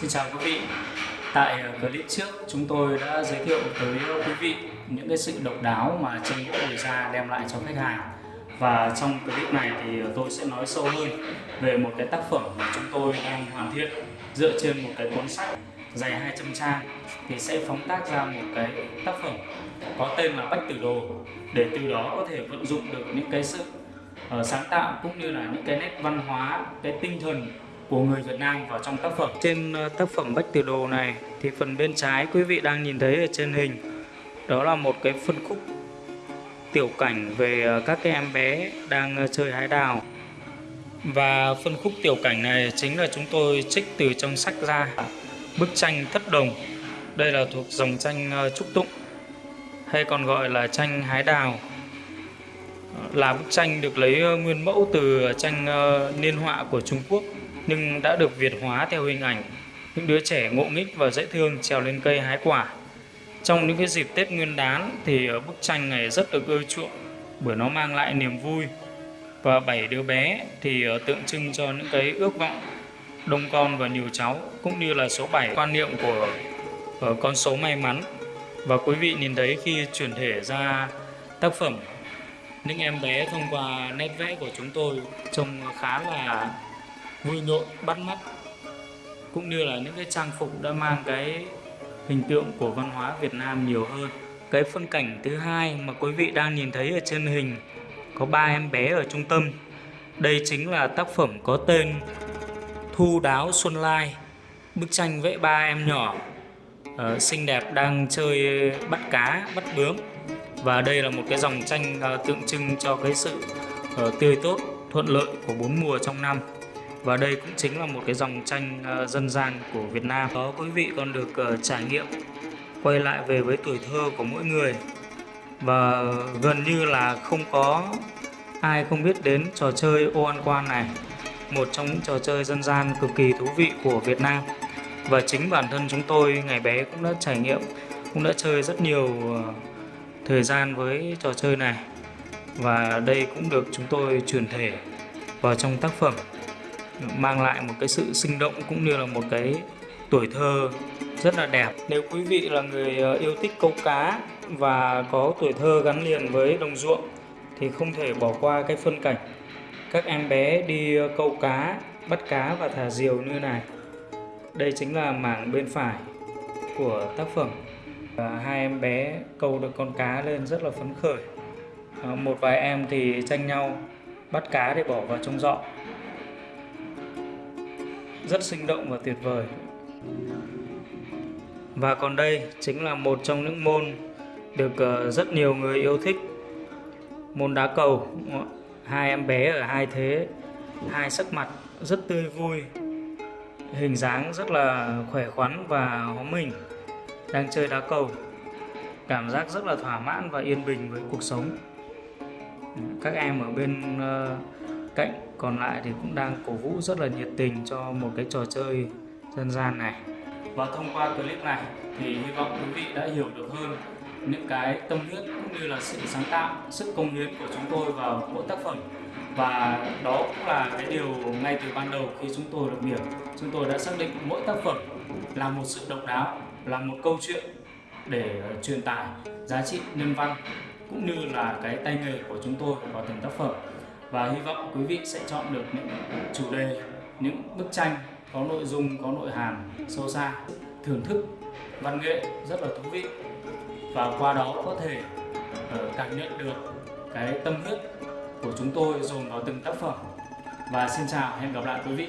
Xin chào quý vị. Tại ờ, clip trước chúng tôi đã giới thiệu tới quý vị những cái sự độc đáo mà tranh gỗ đồi da đem lại cho khách hàng. Và trong clip này thì ờ, tôi sẽ nói sâu hơn về một cái tác phẩm mà chúng tôi đang hoàn thiện dựa trên một cái cuốn sách dày 200 trang thì sẽ phóng tác ra một cái tác phẩm có tên là Bách Tử Đồ để từ đó có thể vận dụng được những cái sự ờ, sáng tạo cũng như là những cái nét văn hóa, cái tinh thần của người Việt Nam vào trong tác phẩm. Trên ờ, tác phẩm Bách Tử Đồ này thì phần bên trái quý vị đang nhìn thấy ở trên hình, đó là một cái phân khúc tiểu cảnh về ờ, các cái em bé đang ờ, chơi hái đào. Và phân khúc tiểu cảnh này chính là chúng tôi trích từ trong sách ra bức tranh Thất Đồng. Đây là thuộc dòng tranh Trúc Tụng, hay còn gọi là tranh hái đào là bức tranh được lấy nguyên mẫu từ tranh niên họa của Trung Quốc nhưng đã được Việt hóa theo hình ảnh, những đứa trẻ ngộ nghích và dễ thương trèo lên cây hái quả. Trong những cái dịp Tết Nguyên đán thì bức tranh này rất được ưa chuộng, bởi nó mang lại niềm vui và bảy đứa bé thì ờ, tượng trưng cho những cái ước vọng đông con và nhiều cháu, cũng như là số 7 quan niệm của ờ, con số may mắn và quý vị nhìn thấy khi chuyển thể ra tác phẩm, những em bé thông qua nét vẽ của chúng tôi trông khá là vui nhộn bắt mắt. Cũng như là những cái trang phục đã mang cái hình tượng của văn hóa Việt Nam nhiều hơn. Cái phân cảnh thứ hai mà quý vị đang nhìn thấy ở trên hình có ba em bé ở trung tâm. Đây chính là tác phẩm có tên Thu Đáo Xuân Lai bức tranh vẽ ba em nhỏ uh, xinh đẹp đang chơi bắt cá bắt bướm. Và đây là một cái dòng tranh uh, tượng trưng cho cái sự uh, tươi tốt thuận lợi của bốn mùa trong năm và đây cũng chính là một cái dòng tranh ờ, dân gian của Việt Nam. Đó, quý vị còn được ờ, trải nghiệm, quay lại về với tuổi thơ của mỗi người. Và gần như là không có ai không biết đến trò chơi ô ăn quan này, một trong những trò chơi dân gian cực kỳ thú vị của Việt Nam. Và chính bản thân chúng tôi, ngày bé cũng đã trải nghiệm, cũng đã chơi rất nhiều ờ, thời gian với trò chơi này. Và đây cũng được chúng tôi truyền thể vào trong tác phẩm mang lại một cái sự sinh động cũng như là một cái tuổi thơ rất là đẹp. Nếu quý vị là người ờ, yêu thích câu cá và có tuổi thơ gắn liền với đồng ruộng thì không thể bỏ qua cái phân cảnh. Các em bé đi ờ, câu cá bắt cá và thả diều như này. Đây chính là mảng bên phải của tác phẩm. Và hai em bé câu được con cá lên rất là phấn khởi. À, một vài em thì tranh nhau bắt cá để bỏ vào trong giọ rất sinh động và tuyệt vời. Và còn đây chính là một trong những môn được ờ, rất nhiều người yêu thích. Môn đá cầu. Hai em bé ở hai thế, hai sắc mặt rất tươi vui, hình dáng rất là khỏe khoắn và hóm mình, đang chơi đá cầu. Cảm giác rất là thỏa mãn và yên bình với cuộc sống. Các em ở bên ờ, cạnh còn lại thì cũng đang cổ vũ rất là nhiệt tình cho một cái trò chơi dân gian này. Và thông qua clip này thì hy vọng quý vị đã hiểu được hơn những cái tâm huyết cũng như là sự sáng tạo, sức công hiến của chúng tôi vào mỗi tác phẩm. Và đó cũng là cái điều ngay từ ban đầu khi chúng tôi được điểm chúng tôi đã xác định mỗi tác phẩm là một sự độc đáo, là một câu chuyện để ờ, truyền tải giá trị nhân văn cũng như là cái tay nghề của chúng tôi vào từng tác phẩm và hy vọng quý vị sẽ chọn được những chủ đề, những bức tranh có nội dung, có nội hàm sâu xa, thưởng thức văn nghệ rất là thú vị. Và qua đó có thể ờ, cảm nhận được cái tâm huyết của chúng tôi dồn vào từng tác phẩm. Và xin chào, hẹn gặp lại quý vị.